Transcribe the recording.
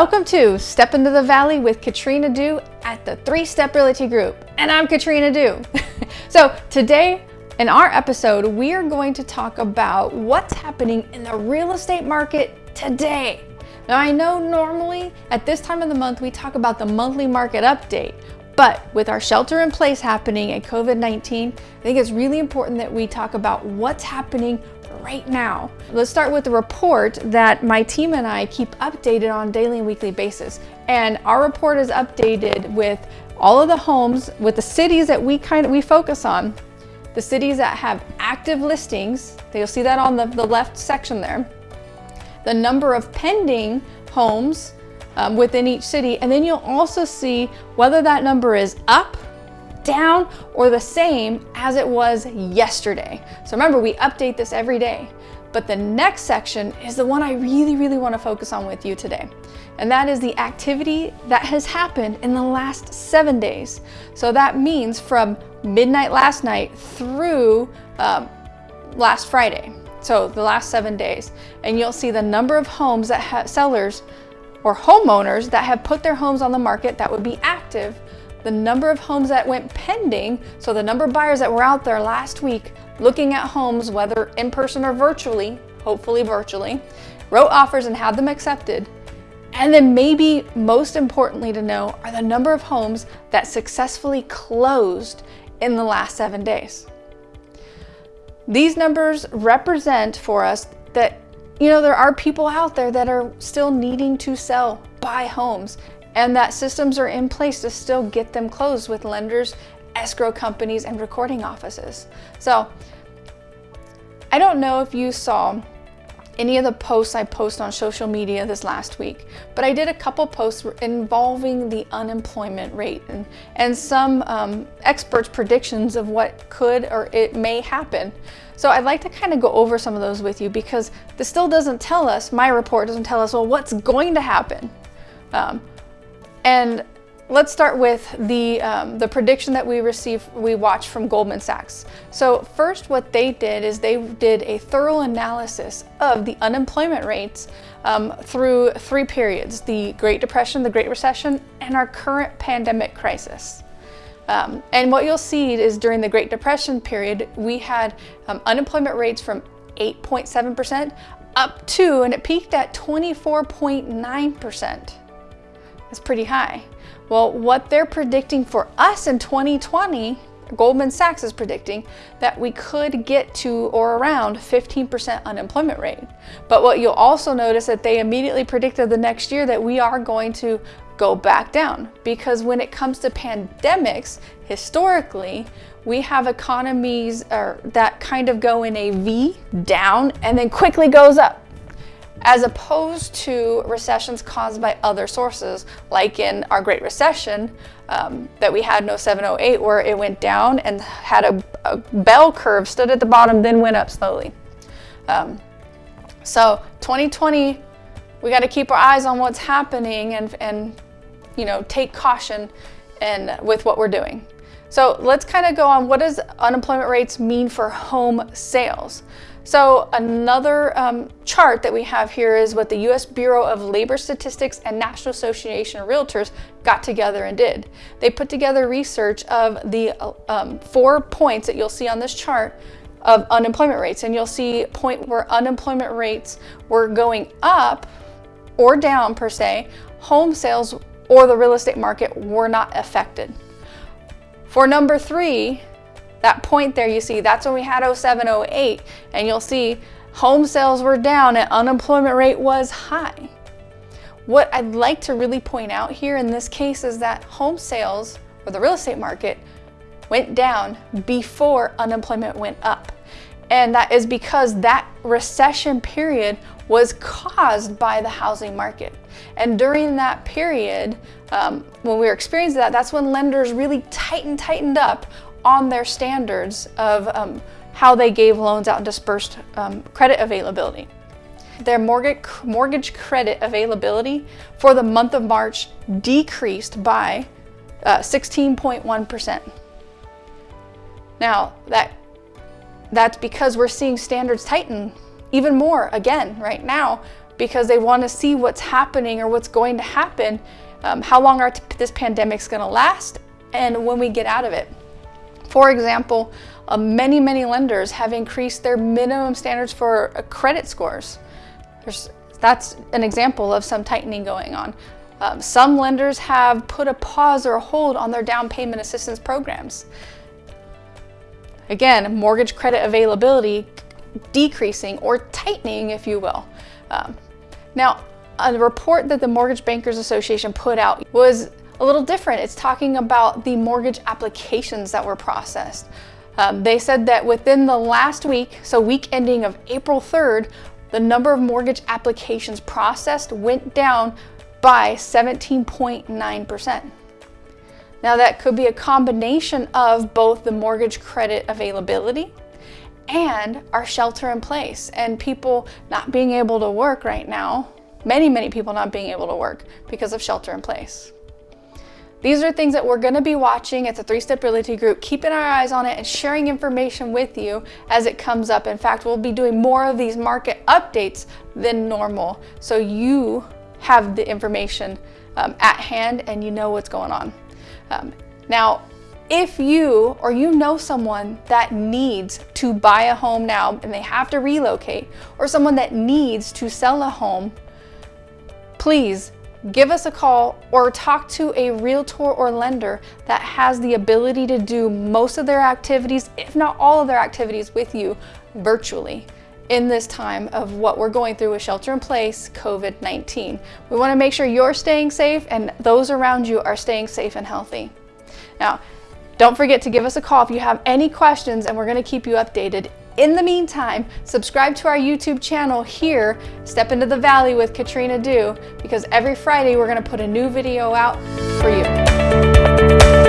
Welcome to Step into the Valley with Katrina Dew at the Three Step Realty Group. And I'm Katrina Dew. so today in our episode, we are going to talk about what's happening in the real estate market today. Now I know normally at this time of the month, we talk about the monthly market update, but with our shelter in place happening and COVID-19, I think it's really important that we talk about what's happening right now. Let's start with the report that my team and I keep updated on daily and weekly basis. And our report is updated with all of the homes, with the cities that we kind of we focus on, the cities that have active listings, you'll see that on the, the left section there, the number of pending homes um, within each city, and then you'll also see whether that number is up down or the same as it was yesterday. So remember, we update this every day. But the next section is the one I really, really want to focus on with you today. And that is the activity that has happened in the last seven days. So that means from midnight last night through um, last Friday. So the last seven days. And you'll see the number of homes that have sellers or homeowners that have put their homes on the market that would be active the number of homes that went pending, so the number of buyers that were out there last week looking at homes, whether in person or virtually, hopefully virtually, wrote offers and had them accepted. And then maybe most importantly to know are the number of homes that successfully closed in the last seven days. These numbers represent for us that, you know, there are people out there that are still needing to sell, buy homes, and that systems are in place to still get them closed with lenders, escrow companies, and recording offices. So I don't know if you saw any of the posts I post on social media this last week, but I did a couple posts involving the unemployment rate and, and some um, experts' predictions of what could or it may happen. So I'd like to kind of go over some of those with you because this still doesn't tell us, my report doesn't tell us, well, what's going to happen. Um, and let's start with the, um, the prediction that we received, we watched from Goldman Sachs. So first what they did is they did a thorough analysis of the unemployment rates um, through three periods, the Great Depression, the Great Recession, and our current pandemic crisis. Um, and what you'll see is during the Great Depression period, we had um, unemployment rates from 8.7% up to, and it peaked at 24.9%. That's pretty high. Well, what they're predicting for us in 2020, Goldman Sachs is predicting that we could get to or around 15% unemployment rate. But what you'll also notice that they immediately predicted the next year that we are going to go back down because when it comes to pandemics, historically, we have economies that kind of go in a V down and then quickly goes up as opposed to recessions caused by other sources, like in our Great Recession um, that we had in 0708, where it went down and had a, a, bell curve, stood at the bottom, then went up slowly. Um, so 2020, we got to keep our eyes on what's happening and, and you know, take caution and with what we're doing. So let's kind of go on what does unemployment rates mean for home sales? So another um, chart that we have here is what the U.S. Bureau of Labor Statistics and National Association of Realtors got together and did. They put together research of the um, four points that you'll see on this chart of unemployment rates. And you'll see point where unemployment rates were going up or down per se, home sales or the real estate market were not affected. For number three, that point there you see, that's when we had 07, 08, and you'll see home sales were down and unemployment rate was high. What I'd like to really point out here in this case is that home sales, or the real estate market, went down before unemployment went up. And that is because that recession period was caused by the housing market. And during that period, um, when we were experiencing that, that's when lenders really tightened, tightened up on their standards of um, how they gave loans out and dispersed um, credit availability. Their mortgage, mortgage credit availability for the month of March decreased by 16.1%. Uh, now, that, that's because we're seeing standards tighten even more again right now because they want to see what's happening or what's going to happen, um, how long our this pandemic's going to last, and when we get out of it. For example, uh, many, many lenders have increased their minimum standards for uh, credit scores. There's, that's an example of some tightening going on. Um, some lenders have put a pause or a hold on their down payment assistance programs. Again, mortgage credit availability decreasing or tightening, if you will. Um, now, a report that the Mortgage Bankers Association put out was a little different. It's talking about the mortgage applications that were processed. Um, they said that within the last week, so week ending of April 3rd, the number of mortgage applications processed went down by 17.9%. Now that could be a combination of both the mortgage credit availability and our shelter in place and people not being able to work right now. Many, many people not being able to work because of shelter in place. These are things that we're going to be watching. It's a three-step realty group, keeping our eyes on it and sharing information with you as it comes up. In fact, we'll be doing more of these market updates than normal. So you have the information um, at hand and you know what's going on. Um, now, if you or you know someone that needs to buy a home now and they have to relocate, or someone that needs to sell a home, please give us a call or talk to a realtor or lender that has the ability to do most of their activities, if not all of their activities with you virtually in this time of what we're going through with shelter in place, COVID-19. We wanna make sure you're staying safe and those around you are staying safe and healthy. Now, don't forget to give us a call if you have any questions and we're gonna keep you updated. In the meantime, subscribe to our YouTube channel here, Step Into the Valley with Katrina Dew, because every Friday we're gonna put a new video out for you.